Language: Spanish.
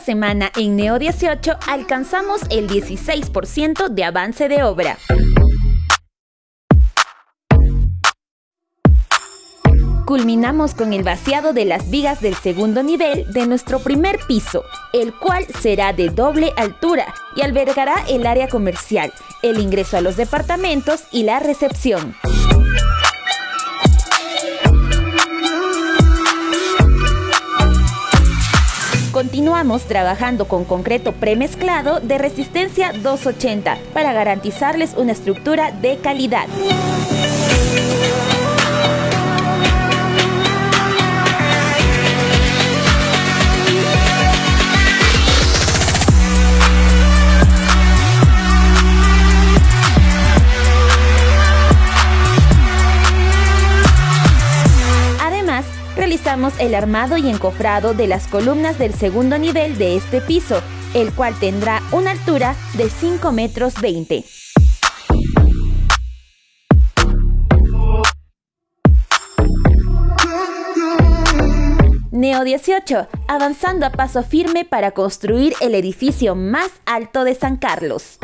semana en Neo 18 alcanzamos el 16% de avance de obra. Culminamos con el vaciado de las vigas del segundo nivel de nuestro primer piso, el cual será de doble altura y albergará el área comercial, el ingreso a los departamentos y la recepción. Continuamos trabajando con concreto premezclado de resistencia 280 para garantizarles una estructura de calidad. Realizamos el armado y encofrado de las columnas del segundo nivel de este piso, el cual tendrá una altura de 5 metros 20. Neo 18, avanzando a paso firme para construir el edificio más alto de San Carlos.